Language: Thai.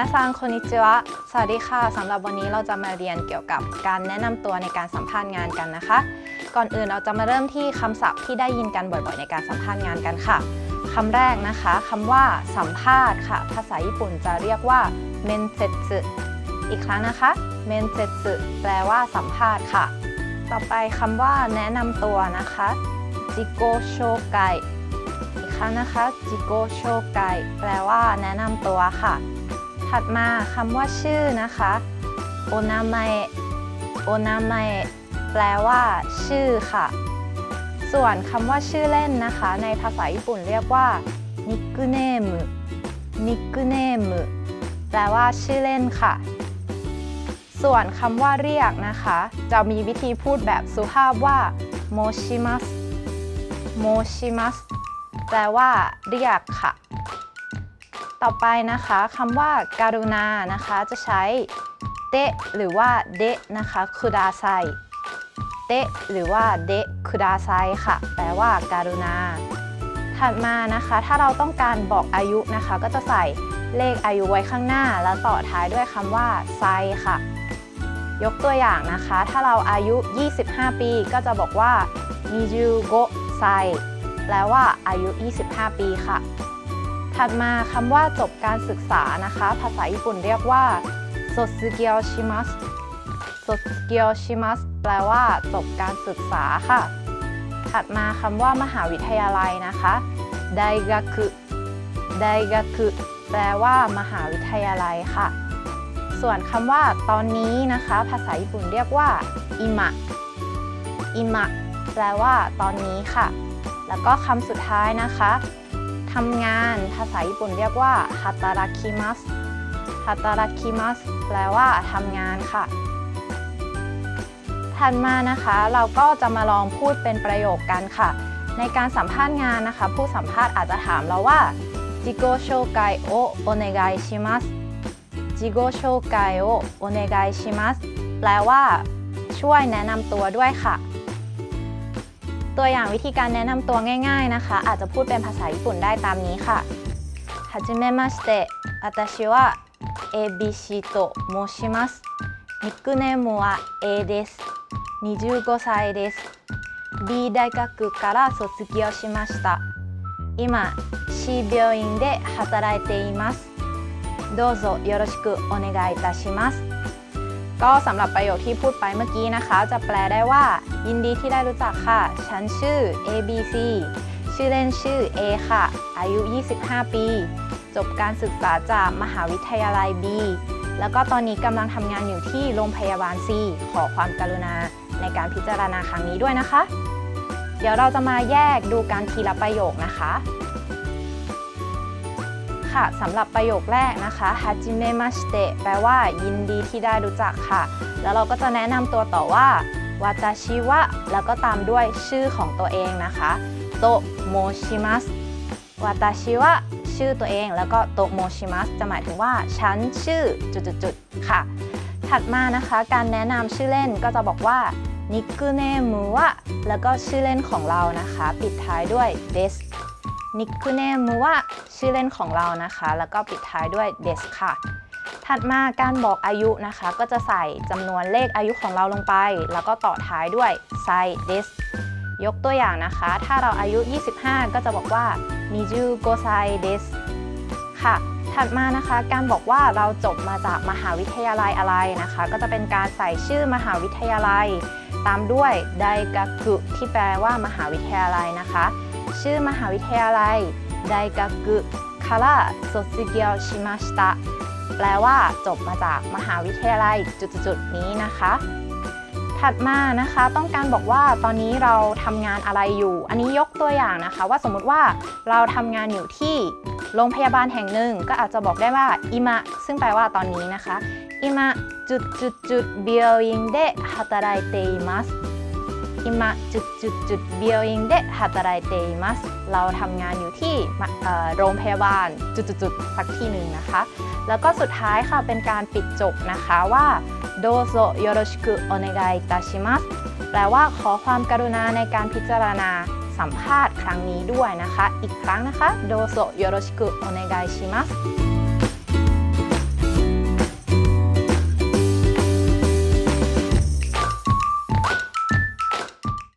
นาซังคนิจิวะสวัสดีค่ะสำหรับวันนี้เราจะมาเรียนเกี่ยวกับการแนะนำตัวในการสัมภาษณ์งานกันนะคะ ก่อนอื่นเราจะมาเริ่มที่คำศัพท์ที่ได้ยินกันบ่อยๆ ในการสัมภาษณ์งานกันค่ะคำแรกนะคะคำว่าสัมภาษณ์ค่ะ ภาษาญี่ปุ่นจะเรียกว่าเมนเซตอีกครั้งนะคะเมนเซตแปลว่าสัมภาษณ์ค่ะ ต่อไปคำว่าแนะนำตัวนะคะจิโกโชไกอีกครั้งนะคะจิโกโชไกแปลว่าแนะนำตัวค่ะ ถัดมาคำว่าชื่อนะคะโอนาเมะโอนาเมะแปลว่าชื่อค่ะ ส่วนคำว่าชื่อเล่นนะคะ ในภาษาญี่ปุ่นเรียกว่านิกเนมนิกเนมแปลว่าชื่อเล่นค่ะ ส่วนคำว่าเรียกนะคะ จะมีวิธีพูดแบบสุภาพว่าโมชิมัสโมชิมัสแปลว่าเรียกค่ะ ต่อไปนะคะคำว่าการุณานะคะจะใช้เตะหรือว่าเดะนะคะคุดาไซเตะหรือว่าเดะคุดาไซค่ะ แปลว่าการุณา ถัดมานะคะ ถ้าเราต้องการบอกอายุนะคะ ก็จะใส่เลขอายุไว้ข้างหน้า แล้วต่อท้ายด้วยคำว่าไซค่ะ ยกตัวอย่างนะคะ ถ้าเราอายุ 25 ปี ก็จะบอกว่ามิจูโกไซแปลว่าอายุ 25 ปีค่ะ ถัดมาคำว่าจบการศึกษานะคะ ภาษาญี่ปุ่นเรียกว่าโซซึเกียวชิมัสโซซึเกียวชิมัสแปลว่าจบการศึกษาค่ะ ถัดมาคำว่ามหาวิทยาลัยนะคะไดกาคุไดกาคุแปลว่า มหาวิทยาลัยค่ะ ส่วนคำว่า ตอนนี้นะคะ ภาษาญี่ปุ่นเรียกว่าอิมะอิมะแปลว่า ตอนนี้ค่ะ แล้วก็คำสุดท้ายนะคะ ทำงานภาษาญี่ปุ่นเรียกว่าฮาตาราคิมัสฮาตาราคิมัสแปลว่าทำงานค่ะ ถัดมานะคะเราก็จะมาลองพูดเป็นประโยคกันค่ะ ในการสัมภาษณ์งานนะคะ ผู้สัมภาษณ์อาจจะถามเราว่าจิโกโชไกโอโอเนกายชิมัสจิโกโชไกโอโอเนกายชิมัสแปลว่าช่วยแนะนำตัวด้วยค่ะตัวอย่างวิธีการแนะนำตัวง่าย ๆนะคะ อาจจะพูดเป็นภาษาญี่ปุ่นได้ตามนี้ค่ะはじめまして私は ABC と申しますニックネームは A です25歳です B 大学から卒業しました今 C 病院で働いていますどうぞよろしくお願いいたします ก็สำหรับประโยคที่พูดไปเมื่อกี้นะคะ จะแปลได้ว่า ยินดีที่ได้รู้จักค่ะ ฉันชื่อ ABC ชื่อเล่นชื่อ A ค่ะ อายุ 25 ปี จบการศึกษาจากมหาวิทยาลัย B แล้วก็ตอนนี้กำลังทำงานอยู่ที่โรงพยาบาล C ขอความกรุณาในการพิจารณาครั้งนี้ด้วยนะคะ เดี๋ยวเราจะมาแยกดูการทีละประโยคนะคะ ค่ะสำหรับประโยคแรกนะคะฮาจิเมมาสเตแปลว่ายินดีที่ได้รู้จักค่ะ แล้วเราก็จะแนะนำตัวต่อว่าวาตาชิวะแล้วก็ตามด้วยชื่อของตัวเองนะคะโตโมชิมัสวาตาชิวะชื่อตัวเอง แล้วก็โตโมชิมัสจะหมายถึงว่าฉันชื่อจุดๆค่ะ ถัดมานะคะ การแนะนำชื่อเล่นก็จะบอกว่านิกเนมุวะแล้วก็ชื่อเล่นของเรานะคะ ปิดท้ายด้วยเดส นิกเนมุวะชื่อเล่นของเรานะคะ แล้วก็ปิดท้ายด้วยเดสค่ะ ถัดมาการบอกอายุนะคะ ก็จะใส่จำนวนเลขอายุของเราลงไป แล้วก็ต่อท้ายด้วยไซเดสยกตัวอย่างนะคะ ถ้าเราอายุ 25 ก็จะบอกว่านิจูโกไซเดสค่ะ ถัดมานะคะ การบอกว่าเราจบมาจากมหาวิทยาลัยอะไรนะคะ ก็จะเป็นการใส่ชื่อมหาวิทยาลัย ตามด้วยไดกากุที่แปลว่ามหาวิทยาลัยนะคะ ชื่อมหาวิทยาลัยไดกากุคาระโซซิเกียวชิมาชิตะแปลว่าจบมาจากมหาวิทยาลัยจุดๆนี้นะคะ ถัดมานะคะต้องการบอกว่าตอนนี้เราทำงานอะไรอยู่ อันนี้ยกตัวอย่างนะคะ ว่าสมมติว่าเราทำงานอยู่ที่โรงพยาบาลแห่งหนึ่งก็อาจจะบอกได้ว่าอิมะซึ่งแปลว่าตอนนี้นะคะอิมะจุดจุดจุดเบียวยิงเดฮาตาไรเตอิมัสอิมะจุดจุดจุดเบียวยิงเดฮาตาไรเตมัสเราทำงานอยู่ที่โรงพยาบาลจุดจุดจุดสักที่หนึ่งนะคะ แล้วก็สุดท้ายค่ะเป็นการปิดจบนะคะว่าโดโซโยโรชิคุโอเนกายตาชิมัสแปลว่าขอความกรุณาในการพิจารณาสัมภาษณ์ครั้งนี้ด้วยนะคะ อีกครั้งนะคะโดโซโยโรชิคุโอเนกายชิมัส